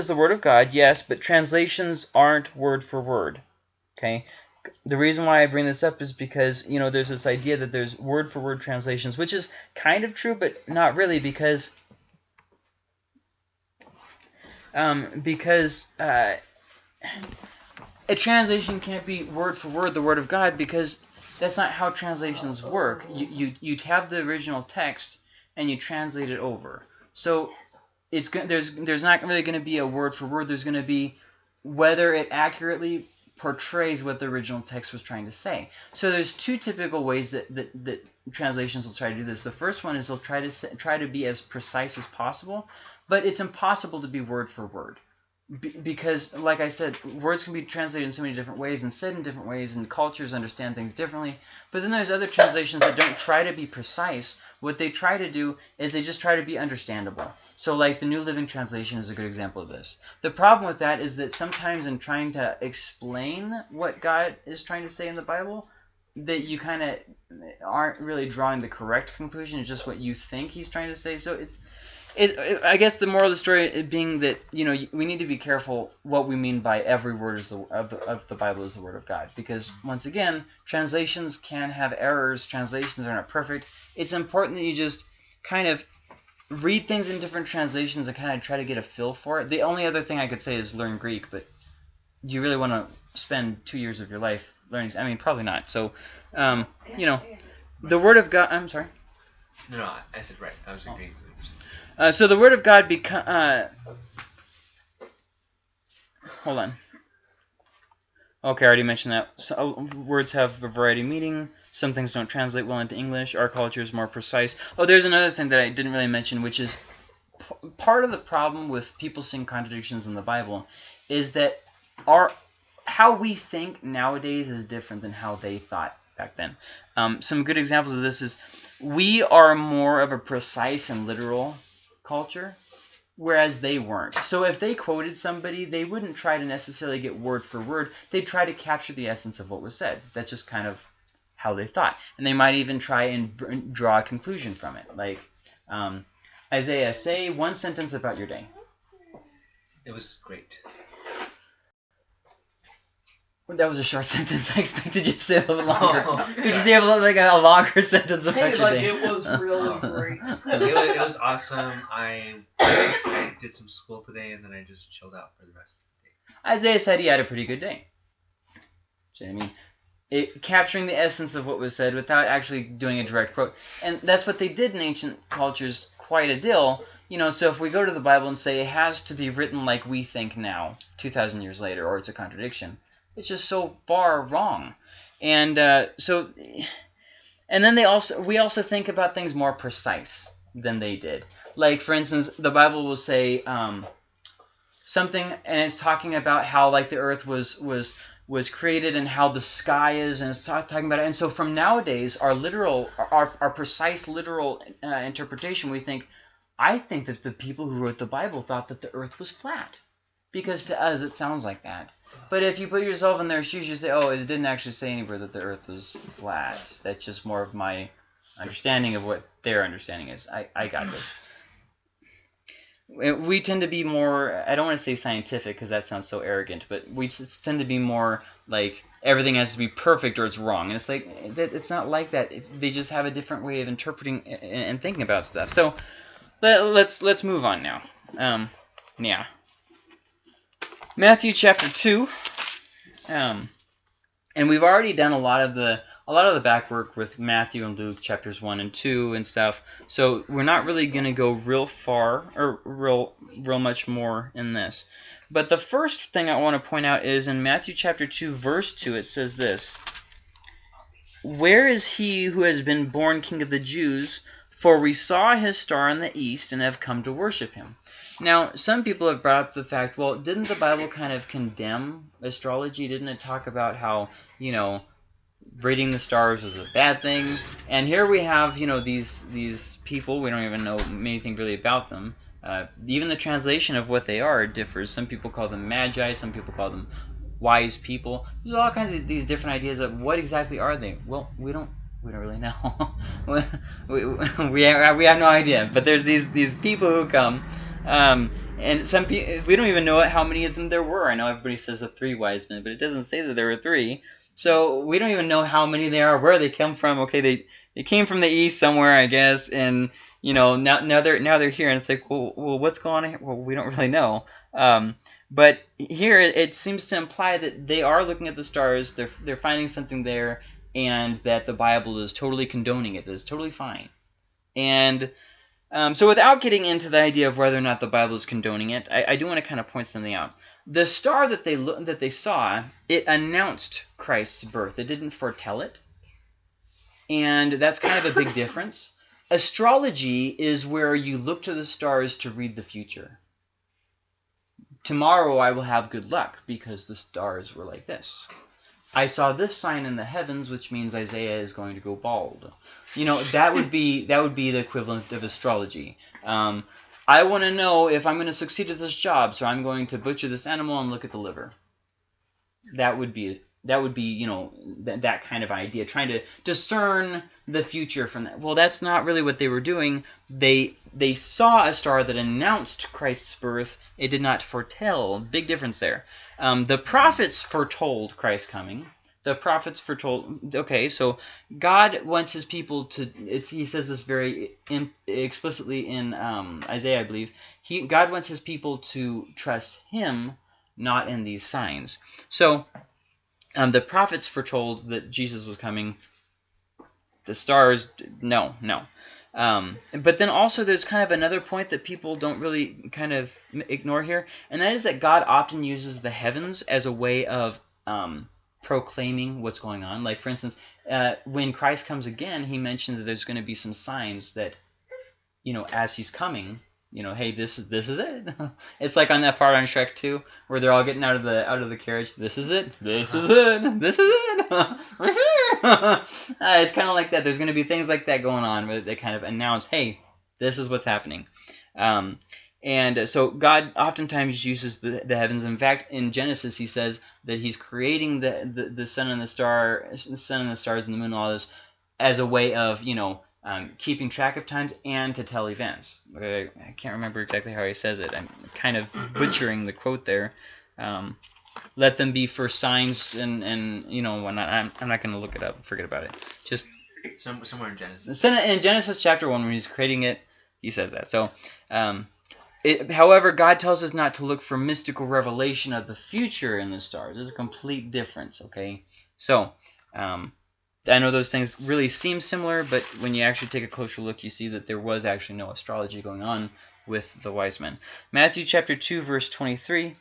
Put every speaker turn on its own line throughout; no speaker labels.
is the word of God, yes, but translations aren't word for word. Okay? The reason why I bring this up is because, you know, there's this idea that there's word for word translations, which is kind of true, but not really because um, because uh, a translation can't be word for word the word of God because that's not how translations work. You, you, you'd have the original text and you translate it over. So it's going there's there's not really going to be a word for word. There's going to be whether it accurately portrays what the original text was trying to say. So there's two typical ways that, that, that translations will try to do this. The first one is they'll try to try to be as precise as possible, but it's impossible to be word for word because, like I said, words can be translated in so many different ways and said in different ways, and cultures understand things differently. But then there's other translations that don't try to be precise. What they try to do is they just try to be understandable. So, like the New Living Translation is a good example of this. The problem with that is that sometimes in trying to explain what God is trying to say in the Bible, that you kind of aren't really drawing the correct conclusion. It's just what you think he's trying to say. So it's it, it, I guess the moral of the story being that you know we need to be careful what we mean by every word the, of, the, of the Bible is the word of God. Because once again translations can have errors. Translations are not perfect. It's important that you just kind of read things in different translations and kind of try to get a feel for it. The only other thing I could say is learn Greek but do you really want to spend two years of your life learning I mean probably not. So um, you know the word of God I'm sorry.
No no I said right. I was agreeing with
uh, so the word of God become. Uh, hold on. Okay, I already mentioned that. So, uh, words have a variety of meaning. Some things don't translate well into English. Our culture is more precise. Oh, there's another thing that I didn't really mention, which is part of the problem with people seeing contradictions in the Bible is that our how we think nowadays is different than how they thought back then. Um, some good examples of this is we are more of a precise and literal culture, whereas they weren't. So if they quoted somebody, they wouldn't try to necessarily get word for word. They'd try to capture the essence of what was said. That's just kind of how they thought. And they might even try and draw a conclusion from it. Like um, Isaiah, say one sentence about your day.
It was great.
That was a short sentence. I expected you to say a little longer. Did you say a, like a longer sentence about
hey,
your
like
day?
it was really great.
it, was, it was awesome. I, I did some school today, and then I just chilled out for the rest of the day.
Isaiah said he had a pretty good day. So, I mean, it, capturing the essence of what was said without actually doing a direct quote. And that's what they did in ancient cultures quite a deal. You know, so if we go to the Bible and say it has to be written like we think now, 2,000 years later, or it's a contradiction, it's just so far wrong. And uh, so, and then they also we also think about things more precise than they did. Like for instance, the Bible will say um, something, and it's talking about how like the earth was was was created and how the sky is, and it's talking about it. And so from nowadays, our literal, our, our precise literal uh, interpretation, we think, I think that the people who wrote the Bible thought that the earth was flat. Because to us, it sounds like that. But if you put yourself in their shoes, you say, oh, it didn't actually say anywhere that the earth was flat. That's just more of my understanding of what their understanding is. I, I got this. We tend to be more, I don't want to say scientific because that sounds so arrogant, but we tend to be more like everything has to be perfect or it's wrong. And it's like, it's not like that. They just have a different way of interpreting and thinking about stuff. So let, let's, let's move on now. Um, yeah. Matthew chapter 2. Um, and we've already done a lot of the a lot of the back work with Matthew and Luke chapters 1 and 2 and stuff. So we're not really going to go real far or real real much more in this. But the first thing I want to point out is in Matthew chapter 2 verse 2 it says this. Where is he who has been born king of the Jews? For we saw his star in the east and have come to worship him. Now, some people have brought up the fact, well, didn't the Bible kind of condemn astrology? Didn't it talk about how, you know, reading the stars was a bad thing? And here we have, you know, these these people, we don't even know anything really about them. Uh, even the translation of what they are differs. Some people call them magi, some people call them wise people. There's all kinds of these different ideas of what exactly are they. Well, we don't we don't really know. we, we, we, have, we have no idea. But there's these these people who come Um, and some people, we don't even know how many of them there were. I know everybody says the three wise men, but it doesn't say that there were three. So we don't even know how many they are, where they come from. Okay, they they came from the east somewhere, I guess, and you know now now they're now they're here, and it's like, well, well what's going on? Here? Well, we don't really know. Um, but here it seems to imply that they are looking at the stars, they're they're finding something there, and that the Bible is totally condoning it. That it's totally fine. And um, so without getting into the idea of whether or not the Bible is condoning it, I, I do want to kind of point something out. The star that they that they saw, it announced Christ's birth. It didn't foretell it, and that's kind of a big difference. Astrology is where you look to the stars to read the future. Tomorrow I will have good luck because the stars were like this. I saw this sign in the heavens, which means Isaiah is going to go bald. You know, that would be that would be the equivalent of astrology. Um, I want to know if I'm going to succeed at this job, so I'm going to butcher this animal and look at the liver. That would be that would be you know th that kind of idea, trying to discern the future from that. Well, that's not really what they were doing. They they saw a star that announced Christ's birth. It did not foretell. Big difference there. Um, the prophets foretold Christ's coming. The prophets foretold. Okay, so God wants His people to. He says this very in, explicitly in um, Isaiah, I believe. He God wants His people to trust Him, not in these signs. So um, the prophets foretold that Jesus was coming. The stars, no, no. Um, but then also there's kind of another point that people don't really kind of ignore here, and that is that God often uses the heavens as a way of um, proclaiming what's going on. Like, for instance, uh, when Christ comes again, he mentioned that there's going to be some signs that, you know, as he's coming, you know, hey, this is this is it. it's like on that part on Shrek 2 where they're all getting out of the out of the carriage. This is it. This is it. This is it. uh, it's kind of like that. There's going to be things like that going on where they kind of announce, hey, this is what's happening. Um, and so God oftentimes uses the, the heavens. In fact, in Genesis, he says that he's creating the, the, the sun and the star, sun and the stars and the moon and all this as a way of, you know, um, keeping track of times and to tell events. I, I can't remember exactly how he says it. I'm kind of butchering the quote there. Um, let them be for signs and, and you know, when I, I'm, I'm not going to look it up. Forget about it. Just
Some, somewhere in Genesis.
in Genesis chapter 1 when he's creating it, he says that. So, um, it, however, God tells us not to look for mystical revelation of the future in the stars. There's a complete difference, okay? So, um, I know those things really seem similar, but when you actually take a closer look, you see that there was actually no astrology going on with the wise men. Matthew chapter 2, verse 23.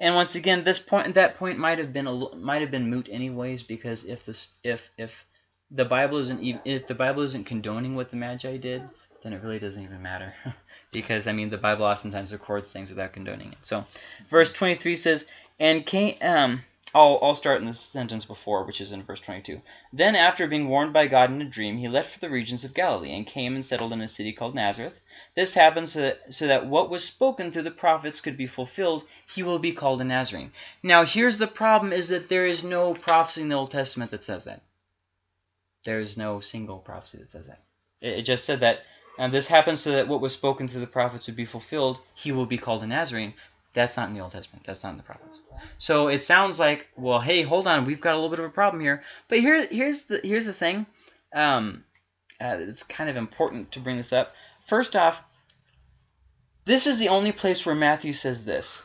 And once again, this point, that point might have been a, might have been moot anyways, because if this, if if the Bible isn't even, if the Bible isn't condoning what the Magi did, then it really doesn't even matter, because I mean the Bible oftentimes records things without condoning it. So, verse 23 says, and came um I'll, I'll start in the sentence before, which is in verse 22. Then, after being warned by God in a dream, he left for the regions of Galilee, and came and settled in a city called Nazareth. This happened so that, so that what was spoken through the prophets could be fulfilled. He will be called a Nazarene. Now, here's the problem, is that there is no prophecy in the Old Testament that says that. There is no single prophecy that says that. It, it just said that and this happened so that what was spoken through the prophets would be fulfilled. He will be called a Nazarene. That's not in the Old Testament. That's not in the prophets. So it sounds like, well, hey, hold on, we've got a little bit of a problem here. But here, here's the here's the thing. Um, uh, it's kind of important to bring this up. First off, this is the only place where Matthew says this.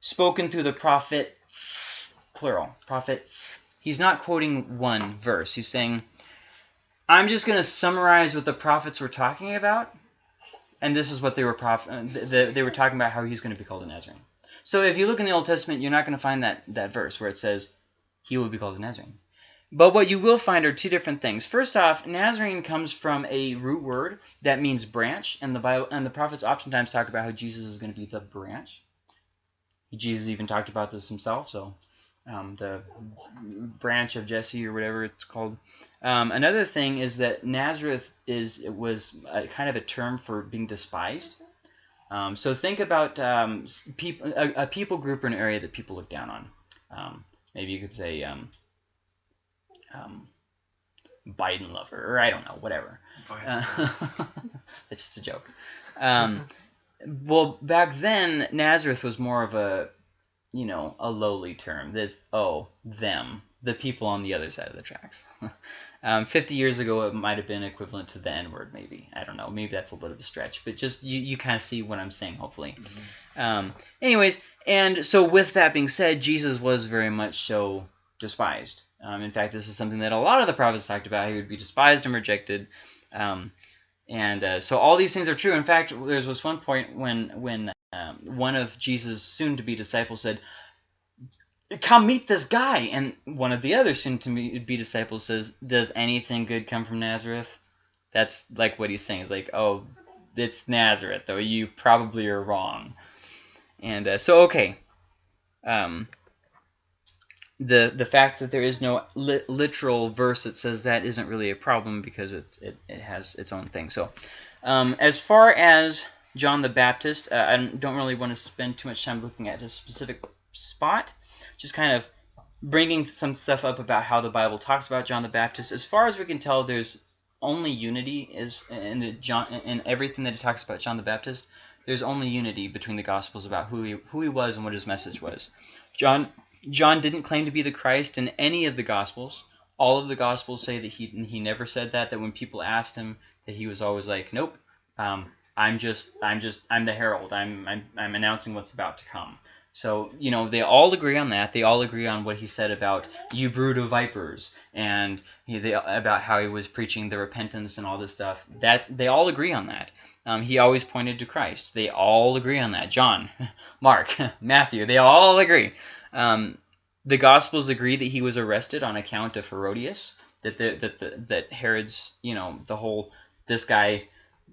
Spoken through the prophet, plural, prophets. He's not quoting one verse. He's saying, I'm just going to summarize what the prophets were talking about and this is what they were prof uh, they were talking about how he's going to be called a Nazarene. So if you look in the Old Testament, you're not going to find that that verse where it says he will be called a Nazarene. But what you will find are two different things. First off, Nazarene comes from a root word that means branch, and the Bible and the prophets oftentimes talk about how Jesus is going to be the branch. Jesus even talked about this himself, so um, the branch of Jesse or whatever it's called. Um, another thing is that Nazareth is it was a, kind of a term for being despised. Um, so think about um, people, a, a, people group or an area that people look down on. Um, maybe you could say um, Biden lover, or I don't know, whatever. Uh, that's just a joke. Um, well, back then Nazareth was more of a, you know, a lowly term. This oh them, the people on the other side of the tracks. um, Fifty years ago, it might have been equivalent to the N word, maybe. I don't know. Maybe that's a little bit of a stretch, but just you, you kind of see what I'm saying, hopefully. Um, anyways, and so with that being said, Jesus was very much so despised. Um, in fact, this is something that a lot of the prophets talked about. He would be despised and rejected. Um, and uh, so all these things are true. In fact, there was one point when when um, one of Jesus' soon-to-be disciples said, "Come meet this guy," and one of the other soon-to-be disciples says, "Does anything good come from Nazareth?" That's like what he's saying. It's like, "Oh, it's Nazareth, though. You probably are wrong." And uh, so, okay. Um, the the fact that there is no li literal verse that says that isn't really a problem because it it, it has its own thing. So, um, as far as John the Baptist, uh, I don't really want to spend too much time looking at a specific spot. Just kind of bringing some stuff up about how the Bible talks about John the Baptist. As far as we can tell, there's only unity is in the John in everything that it talks about John the Baptist. There's only unity between the Gospels about who he who he was and what his message was. John John didn't claim to be the Christ in any of the Gospels. All of the Gospels say that he he never said that. That when people asked him, that he was always like, "Nope, um, I'm just I'm just I'm the herald. I'm, I'm I'm announcing what's about to come." So you know they all agree on that. They all agree on what he said about you brood of vipers and he, they, about how he was preaching the repentance and all this stuff. That they all agree on that. Um, he always pointed to Christ. They all agree on that. John, Mark, Matthew, they all agree. Um, the Gospels agree that he was arrested on account of Herodias, that the, that the, that Herod's, you know, the whole this guy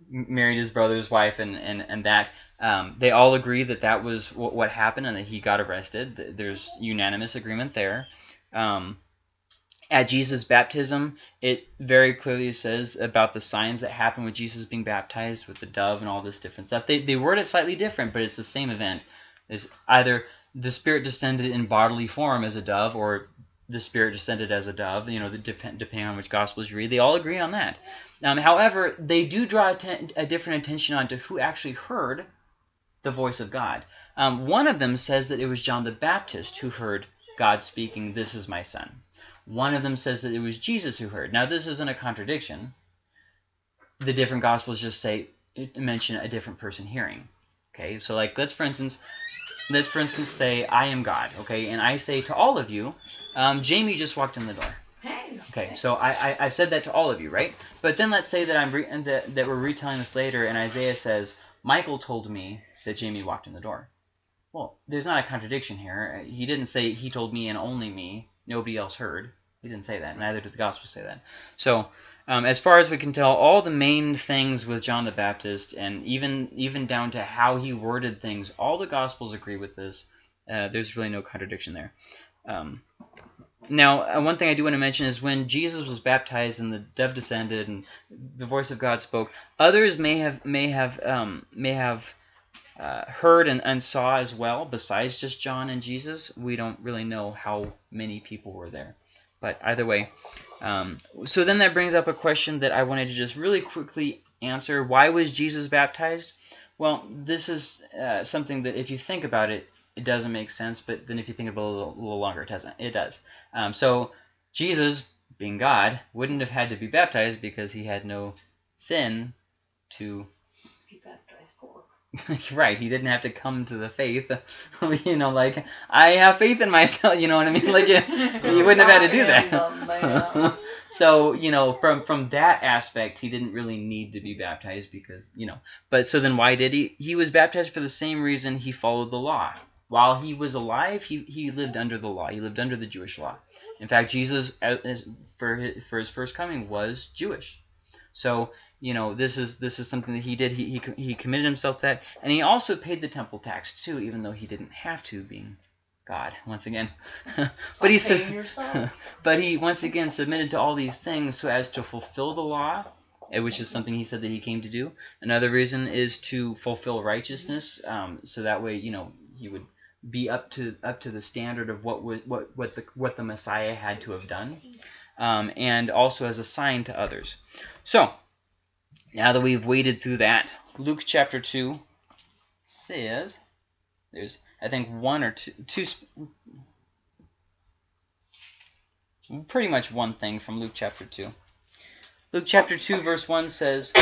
married his brother's wife and and and that um, they all agree that that was what, what happened and that he got arrested. There's unanimous agreement there. Um, at Jesus' baptism, it very clearly says about the signs that happen with Jesus being baptized with the dove and all this different stuff. They, they word it slightly different, but it's the same event. Is either the Spirit descended in bodily form as a dove, or the Spirit descended as a dove, you know, the depend, depending on which Gospels you read. They all agree on that. Um, however, they do draw a different attention onto who actually heard the voice of God. Um, one of them says that it was John the Baptist who heard God speaking, This is my son. One of them says that it was Jesus who heard. Now, this isn't a contradiction. The different Gospels just say, mention a different person hearing. Okay, so like, let's for instance, let's for instance say I am God, okay, and I say to all of you, um, Jamie just walked in the door. Hey. Okay, so I, I I said that to all of you, right? But then let's say that I'm re that that we're retelling this later, and Isaiah says Michael told me that Jamie walked in the door. Well, there's not a contradiction here. He didn't say he told me and only me. Nobody else heard. He didn't say that. Neither did the gospel say that. So, um, as far as we can tell, all the main things with John the Baptist, and even even down to how he worded things, all the Gospels agree with this. Uh, there's really no contradiction there. Um, now, uh, one thing I do want to mention is when Jesus was baptized and the dove descended and the voice of God spoke, others may have may have um, may have uh, heard and, and saw as well, besides just John and Jesus. We don't really know how many people were there. But either way, um, so then that brings up a question that I wanted to just really quickly answer. Why was Jesus baptized? Well, this is uh, something that if you think about it, it doesn't make sense. But then if you think about it a little, little longer, it doesn't. It does. Um, so Jesus, being God, wouldn't have had to be baptized because he had no sin to right, he didn't have to come to the faith. you know, like I have faith in myself. You know what I mean? Like you, you wouldn't have had to do that. so you know, from from that aspect, he didn't really need to be baptized because you know. But so then, why did he? He was baptized for the same reason he followed the law. While he was alive, he, he lived under the law. He lived under the Jewish law. In fact, Jesus, uh, for his, for his first coming, was Jewish. So you know this is this is something that he did. He, he, he committed himself to that. And he also paid the temple tax too even though he didn't have to being god once again. But he said but he once again submitted to all these things so as to fulfill the law eh, which is something he said that he came to do. Another reason is to fulfill righteousness um, so that way you know he would be up to up to the standard of what was what what the what the messiah had to have done um, and also as a sign to others. So now that we've waded through that Luke chapter 2 says, there's, I think, one or two, two, pretty much one thing from Luke chapter 2. Luke chapter 2, verse 1 says,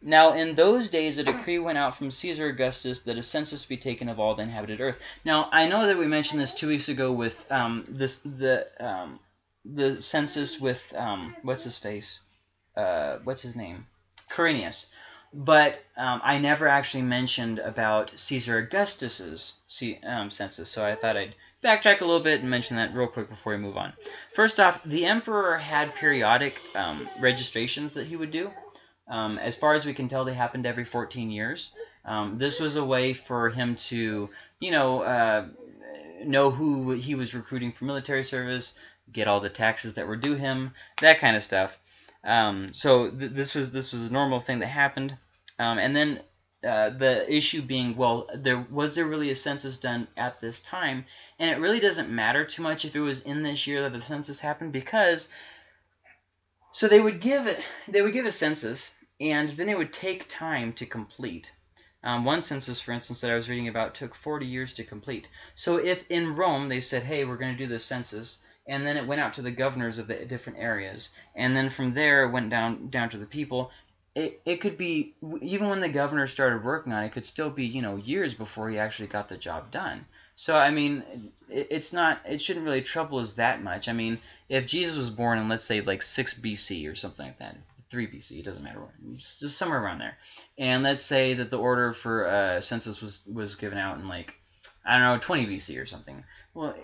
Now in those days a decree went out from Caesar Augustus that a census be taken of all the inhabited earth. Now I know that we mentioned this two weeks ago with um, this the um, the census with um, what's his face, uh, what's his name, Quirinius. But um, I never actually mentioned about Caesar Augustus's um, census, so I thought I'd backtrack a little bit and mention that real quick before we move on. First off, the emperor had periodic um, registrations that he would do. Um, as far as we can tell, they happened every 14 years. Um, this was a way for him to, you know, uh, know who he was recruiting for military service, get all the taxes that were due him, that kind of stuff. Um, so th this was this was a normal thing that happened. Um, and then uh, the issue being, well, there was there really a census done at this time? And it really doesn't matter too much if it was in this year that the census happened because so they would give it they would give a census and then it would take time to complete. Um, one census, for instance, that I was reading about took 40 years to complete. So if in Rome they said, hey, we're going to do this census, and then it went out to the governors of the different areas, and then from there it went down down to the people, it, it could be, even when the governor started working on it, it could still be, you know, years before he actually got the job done. So, I mean, it, it's not, it shouldn't really trouble us that much. I mean, if Jesus was born in, let's say, like 6 BC or something like that, 3 BC, it doesn't matter, just somewhere around there. And let's say that the order for uh, census was, was given out in like, I don't know, 20 BC or something. Well,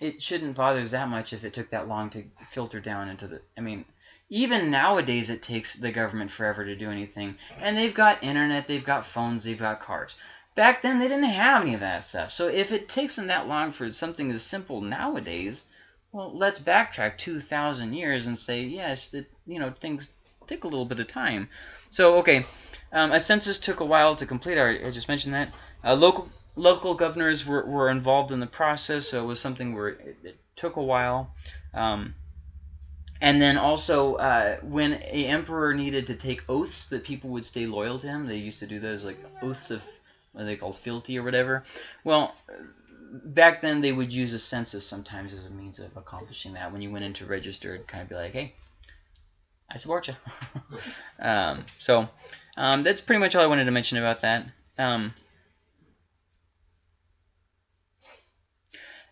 it shouldn't bother us that much if it took that long to filter down into the, I mean, even nowadays it takes the government forever to do anything. And they've got internet, they've got phones, they've got cars. Back then they didn't have any of that stuff. So if it takes them that long for something as simple nowadays, well, let's backtrack 2,000 years and say, yes, that you know things take a little bit of time. So, okay, um, a census took a while to complete. I, just mentioned that. Uh, local local governors were, were involved in the process, so it was something where it, it took a while. Um, and then also, uh, when a emperor needed to take oaths that people would stay loyal to him, they used to do those like oaths of what are they called fealty or whatever. Well, back then they would use a census sometimes as a means of accomplishing that. When you went into register, it'd kind of be like, hey, I support you. um, so um, that's pretty much all I wanted to mention about that. Um,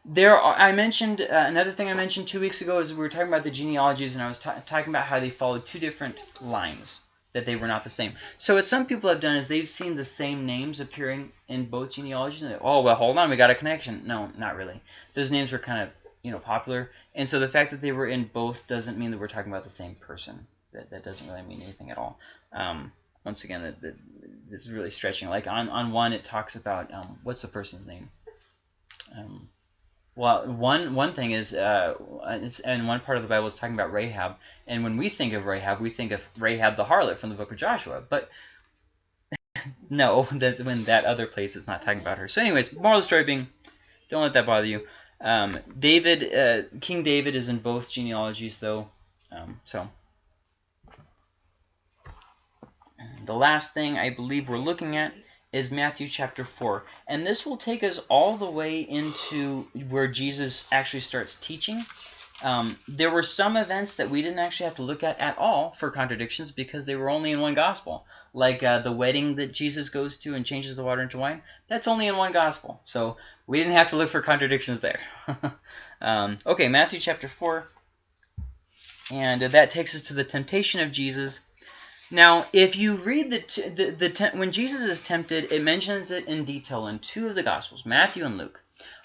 there are, I mentioned uh, another thing I mentioned two weeks ago is we were talking about the genealogies and I was talking about how they followed two different lines that they were not the same. So what some people have done is they've seen the same names appearing in both genealogies and oh well hold on we got a connection. No, not really. Those names were kind of you know popular and so the fact that they were in both doesn't mean that we're talking about the same person. That, that doesn't really mean anything at all. Um, once again, that, this is really stretching. Like on, on one, it talks about um, what's the person's name? Um, well, one one thing is, uh, and one part of the Bible is talking about Rahab, and when we think of Rahab, we think of Rahab the harlot from the book of Joshua, but no, that when that other place is not talking about her. So, anyways, moral of the story being, don't let that bother you. Um, David, uh, King David is in both genealogies, though. Um, so, the last thing I believe we're looking at is Matthew chapter 4. And this will take us all the way into where Jesus actually starts teaching. Um, there were some events that we didn't actually have to look at at all for contradictions because they were only in one gospel. Like uh, the wedding that Jesus goes to and changes the water into wine, that's only in one gospel. So we didn't have to look for contradictions there. um, okay, Matthew chapter 4. And that takes us to the temptation of Jesus now, if you read the, the, the when Jesus is tempted, it mentions it in detail in two of the Gospels, Matthew and Luke.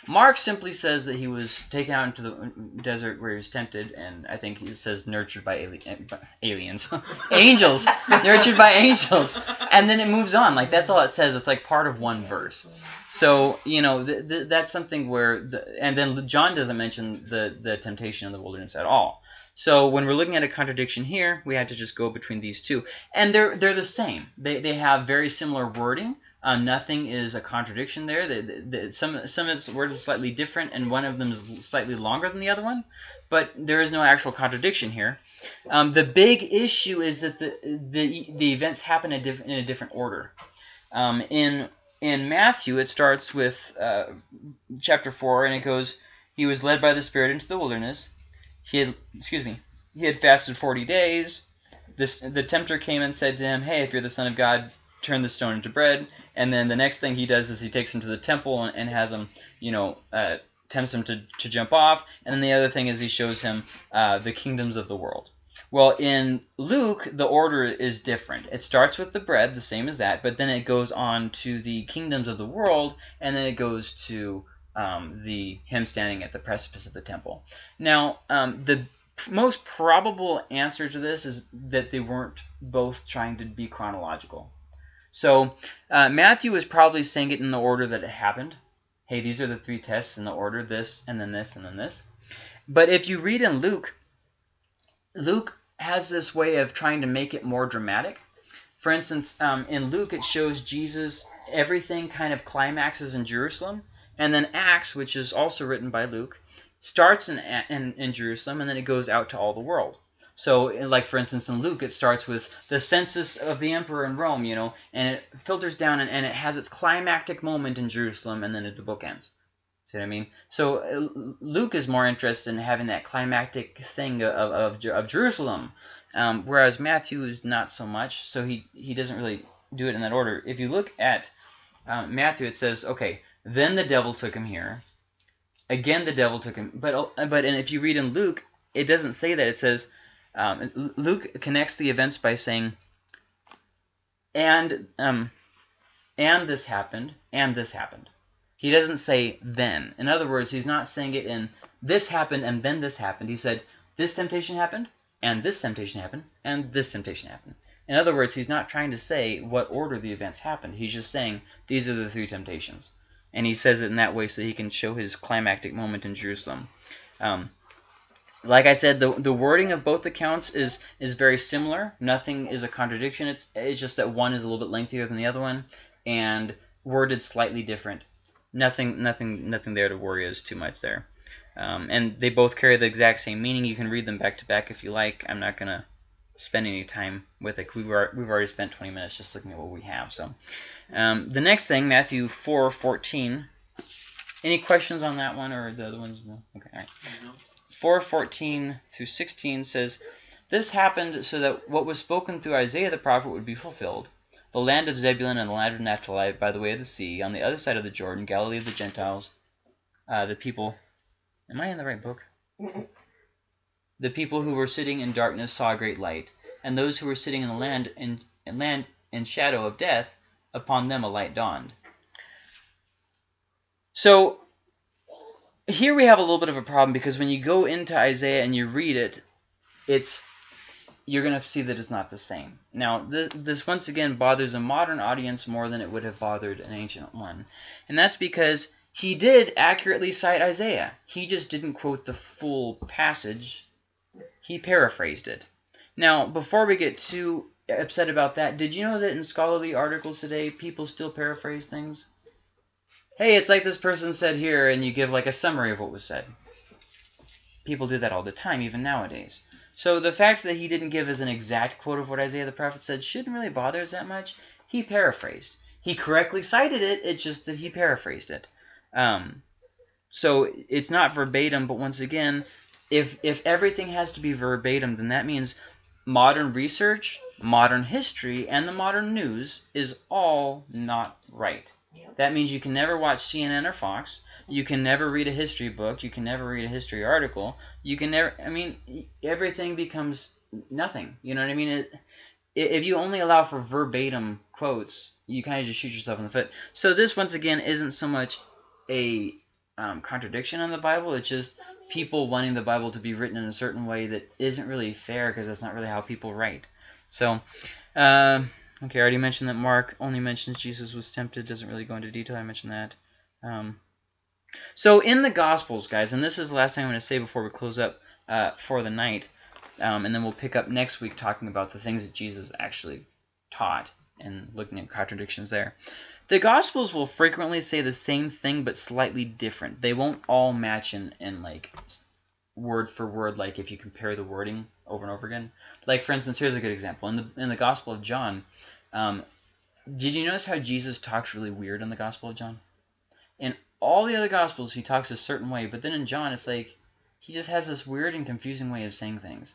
Mark simply says that he was taken out into the desert where he was tempted, and I think he says nurtured by ali eh, aliens, angels, nurtured by angels, and then it moves on. Like that's all it says. It's like part of one verse. So you know th th that's something where, the, and then John doesn't mention the the temptation in the wilderness at all. So when we're looking at a contradiction here, we had to just go between these two. And they're, they're the same. They, they have very similar wording. Um, nothing is a contradiction there. The, the, the, some some of its words are slightly different, and one of them is slightly longer than the other one, but there is no actual contradiction here. Um, the big issue is that the the, the events happen in a, different order. Um, in in Matthew, it starts with uh, chapter four, and it goes, "He was led by the Spirit into the wilderness. He had, excuse me, he had fasted forty days. This the tempter came and said to him, Hey, if you're the Son of God, turn the stone into bread. And then the next thing he does is he takes him to the temple and, and has him, you know, uh, tempts him to, to jump off. And then the other thing is he shows him uh, the kingdoms of the world. Well, in Luke, the order is different. It starts with the bread, the same as that, but then it goes on to the kingdoms of the world, and then it goes to um, the him standing at the precipice of the temple. Now, um, the most probable answer to this is that they weren't both trying to be chronological. So uh, Matthew is probably saying it in the order that it happened. Hey, these are the three tests in the order, this, and then this, and then this. But if you read in Luke, Luke has this way of trying to make it more dramatic. For instance, um, in Luke, it shows Jesus, everything kind of climaxes in Jerusalem. And then Acts, which is also written by Luke, starts in, in, in Jerusalem and then it goes out to all the world. So, like for instance, in Luke, it starts with the census of the emperor in Rome, you know, and it filters down and, and it has its climactic moment in Jerusalem, and then the book ends. See what I mean? So uh, Luke is more interested in having that climactic thing of, of, of Jerusalem, um, whereas Matthew is not so much. So he he doesn't really do it in that order. If you look at um, Matthew, it says, okay, then the devil took him here. Again, the devil took him. But but and if you read in Luke, it doesn't say that. It says um, Luke connects the events by saying, and um, and this happened, and this happened. He doesn't say then. In other words, he's not saying it in this happened and then this happened. He said this temptation happened, and this temptation happened, and this temptation happened. In other words, he's not trying to say what order the events happened. He's just saying these are the three temptations and he says it in that way so he can show his climactic moment in Jerusalem. Um, like I said, the the wording of both accounts is is very similar. Nothing is a contradiction. It's it's just that one is a little bit lengthier than the other one, and worded slightly different. Nothing nothing nothing there to worry us too much there. Um, and they both carry the exact same meaning. You can read them back to back if you like. I'm not gonna spend any time with it. We've we've already spent 20 minutes just looking at what we have. So um, the next thing, Matthew 4, 14. Any questions on that one or the other ones? No? Okay, all right. 4, 14 through 16 says, This happened so that what was spoken through Isaiah the prophet would be fulfilled. The land of Zebulun and the land of Naphtali by the way of the sea, on the other side of the Jordan, Galilee of the Gentiles, uh, the people... Am I in the right book? The people who were sitting in darkness saw a great light, and those who were sitting in the land in, in land in shadow of death, upon them a light dawned. So here we have a little bit of a problem because when you go into Isaiah and you read it, it's you're going to see that it's not the same. Now, this, this once again bothers a modern audience more than it would have bothered an ancient one. And that's because he did accurately cite Isaiah. He just didn't quote the full passage he paraphrased it. Now, before we get too upset about that, did you know that in scholarly articles today, people still paraphrase things? Hey, it's like this person said here, and you give like a summary of what was said. People do that all the time, even nowadays. So the fact that he didn't give us an exact quote of what Isaiah the prophet said shouldn't really bother us that much. He paraphrased. He correctly cited it, it's just that he paraphrased it. Um, so it's not verbatim, but once again, if if everything has to be verbatim, then that means modern research, modern history, and the modern news is all not right. That means you can never watch CNN or Fox. You can never read a history book. You can never read a history article. You can never. I mean, everything becomes nothing. You know what I mean? It, if you only allow for verbatim quotes, you kind of just shoot yourself in the foot. So this, once again, isn't so much a um, contradiction on the Bible. It's just people wanting the Bible to be written in a certain way that isn't really fair because that's not really how people write. So, uh, okay, I already mentioned that Mark only mentions Jesus was tempted, doesn't really go into detail. I mentioned that. Um, so in the Gospels, guys, and this is the last thing I'm going to say before we close up uh, for the night, um, and then we'll pick up next week talking about the things that Jesus actually taught and looking at contradictions there. The Gospels will frequently say the same thing but slightly different. They won't all match in, in like word for word, like if you compare the wording over and over again. Like for instance, here's a good example. In the in the Gospel of John, um, did you notice how Jesus talks really weird in the Gospel of John? In all the other Gospels, he talks a certain way, but then in John, it's like he just has this weird and confusing way of saying things.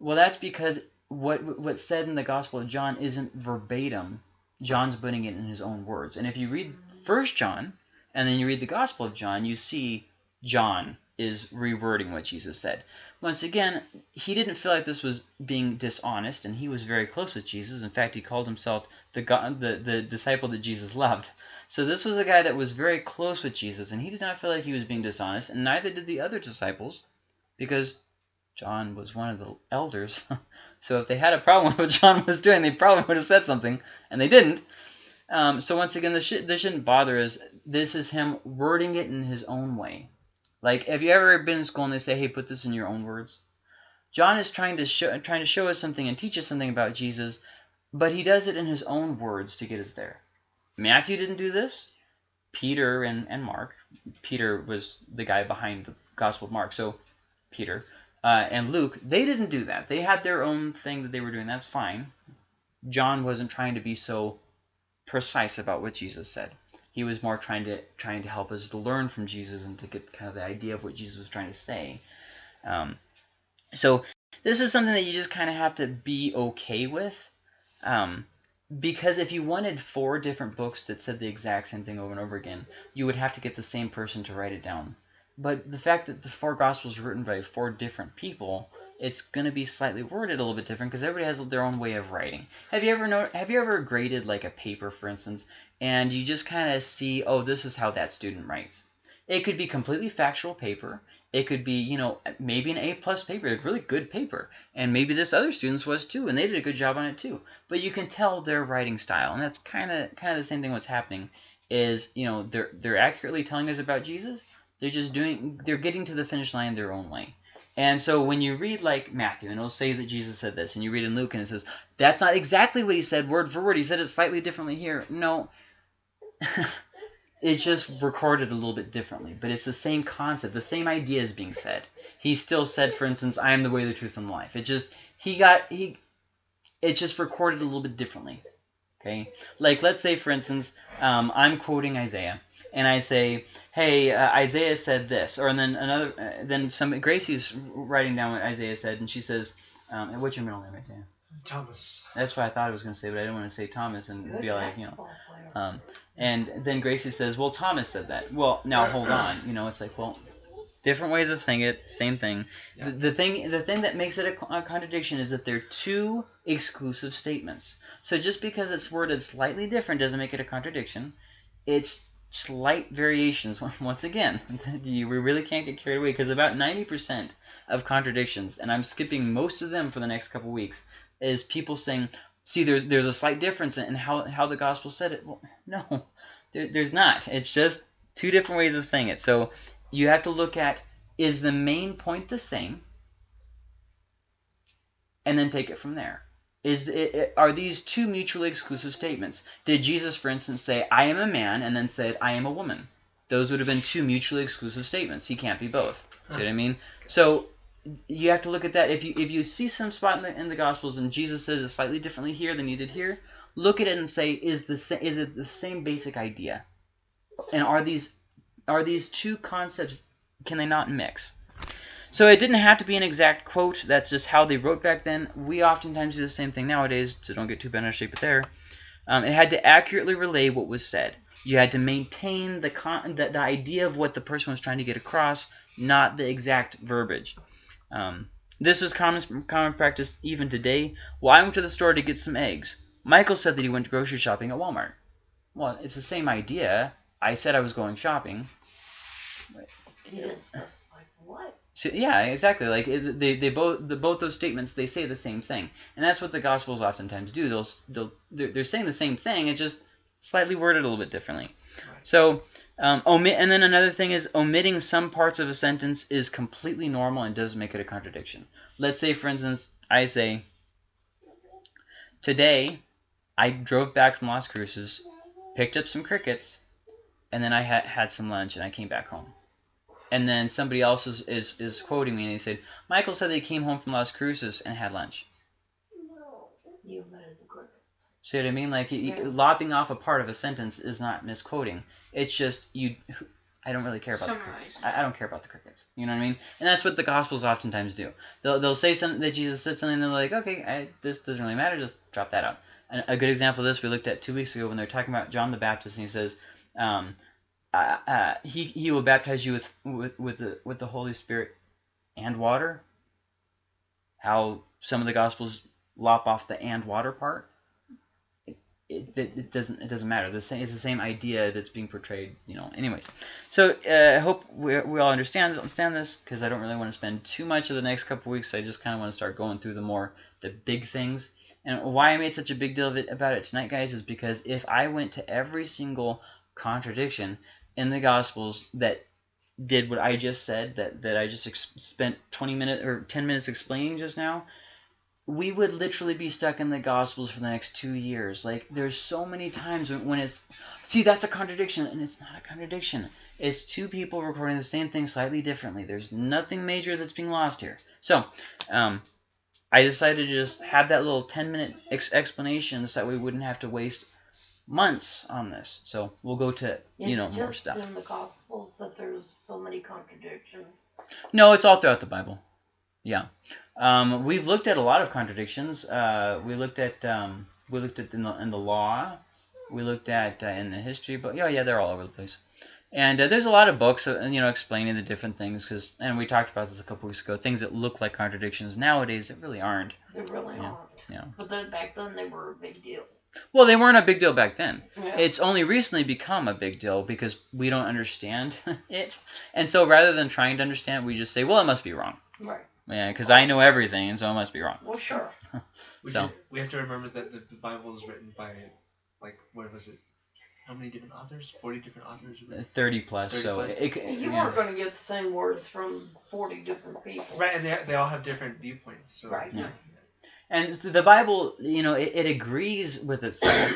Well, that's because what what's said in the Gospel of John isn't verbatim. John's putting it in his own words. And if you read First John and then you read the Gospel of John, you see John is rewording what Jesus said. Once again, he didn't feel like this was being dishonest, and he was very close with Jesus. In fact, he called himself the God, the, the disciple that Jesus loved. So this was a guy that was very close with Jesus, and he did not feel like he was being dishonest, and neither did the other disciples, because John was one of the elders. so if they had a problem with what John was doing, they probably would have said something, and they didn't. Um, so once again, this, sh- this shouldn't bother us. This is him wording it in his own way. Like, have you ever been in school and they say, "Hey, put this in your own words"? John is trying to show trying to show us something and teach us something about Jesus, but he does it in his own words to get us there. Matthew didn't do this. Peter and, and Mark. Peter was the guy behind the Gospel of Mark, so Peter uh, and Luke, they didn't do that. They had their own thing that they were doing. That's fine. John wasn't trying to be so precise about what Jesus said. He was more trying to trying to help us to learn from Jesus and to get kind of the idea of what Jesus was trying to say. Um, so this is something that you just kind of have to be okay with. Um, because if you wanted four different books that said the exact same thing over and over again, you would have to get the same person to write it down. But the fact that the four Gospels are written by four different people, it's going to be slightly worded a little bit different because everybody has their own way of writing. Have you ever know, Have you ever graded like a paper, for instance, and you just kind of see, oh, this is how that student writes? It could be completely factual paper. It could be, you know, maybe an A plus paper, a really good paper, and maybe this other student's was too, and they did a good job on it too. But you can tell their writing style, and that's kind of kind of the same thing. What's happening is, you know, they're they're accurately telling us about Jesus. They're just doing, they're getting to the finish line their own way. And so when you read like Matthew, and it'll say that Jesus said this, and you read in Luke, and it says that's not exactly what he said word for word. He said it slightly differently here. No. it's just recorded a little bit differently, but it's the same concept, the same idea is being said. He still said, for instance, "I am the way, the truth, and the life." It just he got he, it's just recorded a little bit differently. Okay, like let's say, for instance, um, I'm quoting Isaiah, and I say, "Hey, uh, Isaiah said this," or and then another, uh, then some Gracie's writing down what Isaiah said, and she says, um, "What's your middle name, Isaiah?"
Thomas.
That's what I thought I was going to say, but I didn't want to say Thomas and
Good
be like, you know. Um, and then Gracie says, well, Thomas said that. Well, now hold on. You know, it's like, well, different ways of saying it, same thing.
Yeah.
The, the thing the thing that makes it a, a contradiction is that they're two exclusive statements. So just because it's worded slightly different doesn't make it a contradiction. It's slight variations. Once again, you, we really can't get carried away because about 90% of contradictions, and I'm skipping most of them for the next couple weeks, is people saying, see, there's there's a slight difference in how, how the gospel said it. Well, no, there, there's not. It's just two different ways of saying it. So you have to look at, is the main point the same? And then take it from there. Is it, are these two mutually exclusive statements? Did Jesus, for instance, say, I am a man, and then said, I am a woman? Those would have been two mutually exclusive statements. He can't be both. See what I mean? So you have to look at that. If you if you see some spot in the, in the Gospels and Jesus says it slightly differently here than you did here, look at it and say, is the is it the same basic idea? And are these are these two concepts can they not mix? So it didn't have to be an exact quote. That's just how they wrote back then. We oftentimes do the same thing nowadays, so don't get too bent out of shape with there. Um, it had to accurately relay what was said. You had to maintain the, con- the the idea of what the person was trying to get across, not the exact verbiage. Um, this is common common practice even today. Well, I went to the store to get some eggs. Michael said that he went grocery shopping at Walmart. Well, it's the same idea. I said I was going shopping.
You didn't specify what.
So, yeah, exactly. Like it, they, they both the both those statements they say the same thing, and that's what the Gospels oftentimes do. They'll they'll they're, they're saying the same thing, it's just slightly worded a little bit differently.
Right.
So um, omit, and then another thing is omitting some parts of a sentence is completely normal and does make it a contradiction. Let's say, for instance, I say, "Today, I drove back from Las Cruces, picked up some crickets, and then I had had some lunch and I came back home. And then somebody else is, is, is quoting me and they said, Michael said they came home from Las Cruces and had lunch.
You invented the crickets.
See what I mean? Like
Yeah.
lopping off a part of a sentence is not misquoting. It's just you. I don't really care about the crickets. I, I don't care about the crickets. You know what I mean? And that's what the Gospels oftentimes do. They'll, they'll say something that Jesus said something, and they're like, okay, I, this doesn't really matter. Just drop that out. And a good example of this we looked at two weeks ago when they're talking about John the Baptist, and he says, um, uh, uh, he he will baptize you with with with the with the Holy Spirit and water. How some of the Gospels lop off the and water part. It, it, it doesn't it doesn't matter. The same it's the same idea that's being portrayed. You know. Anyways, so uh, I hope we, we all understand understand this because I don't really want to spend too much of the next couple weeks. I just kind of want to start going through the more the big things. And why I made such a big deal of it about it tonight, guys, is because if I went to every single contradiction in the Gospels that did what I just said, that that I just spent 20 minutes or 10 minutes explaining just now, we would literally be stuck in the Gospels for the next two years. Like, there's so many times when, when it's, see, that's a contradiction, and it's not a contradiction. It's two people recording the same thing slightly differently. There's nothing major that's being lost here. So, um, I decided to just have that little 10 minute ex- explanation so that we wouldn't have to waste months on this. So, we'll go to, you know, more stuff.
in the Gospels that there's so many contradictions?
No, it's all throughout the Bible. Yeah, um, we've looked at a lot of contradictions. Uh, we looked at um, we looked at in the, in the law. We looked at uh, in the history, but yeah, yeah, they're all over the place. And uh, there's a lot of books, uh, you know, explaining the different things. Cause, and we talked about this a couple weeks ago. Things that look like contradictions nowadays that really aren't.
They really
Yeah,
aren't.
yeah.
But then back then they were a big deal.
Well, they weren't a big deal back then.
Yeah.
It's only recently become a big deal because we don't understand it. And so rather than trying to understand, we just say, well, it must be wrong.
right.
Yeah, because I know everything, and so I must be wrong.
Well, sure.
We,
So-
do- we have to remember that the, the Bible is written by, like, what was it? How many different authors? Forty different authors.
Uh, thirty plus.
30
so
plus.
it, could-
You
yeah.
weren't going to get the same words from 40 different people.
Right, and they, they all have different viewpoints. So
Right.
Yeah. And so the Bible, you know, it, it agrees with itself.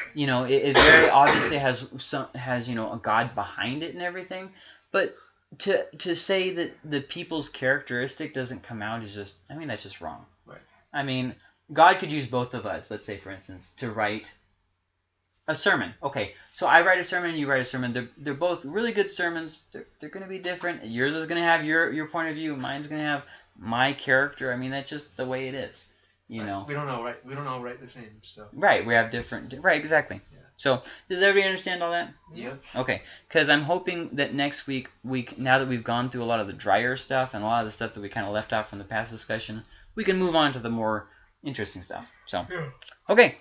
you know, it, it very obviously has some has you know a God behind it and everything. But to to say that the people's characteristic doesn't come out is just, I mean, that's just wrong.
Right.
I mean, God could use both of us. Let's say, for instance, to write a sermon. Okay, so I write a sermon, you write a sermon. They're, they're both really good sermons. They're, they're going to be different. Yours is going to have your, your point of view. Mine's going to have my character. I mean, that's just the way it is. You
Right.
know.
we don't all write. We don't all write the same. So
Right, we have different. Right, exactly.
Yeah.
So, does everybody understand all that?
yeah.
Okay, because I'm hoping that next week, we now that we've gone through a lot of the drier stuff and a lot of the stuff that we kind of left out from the past discussion, we can move on to the more interesting stuff. So,
Yeah.
okay.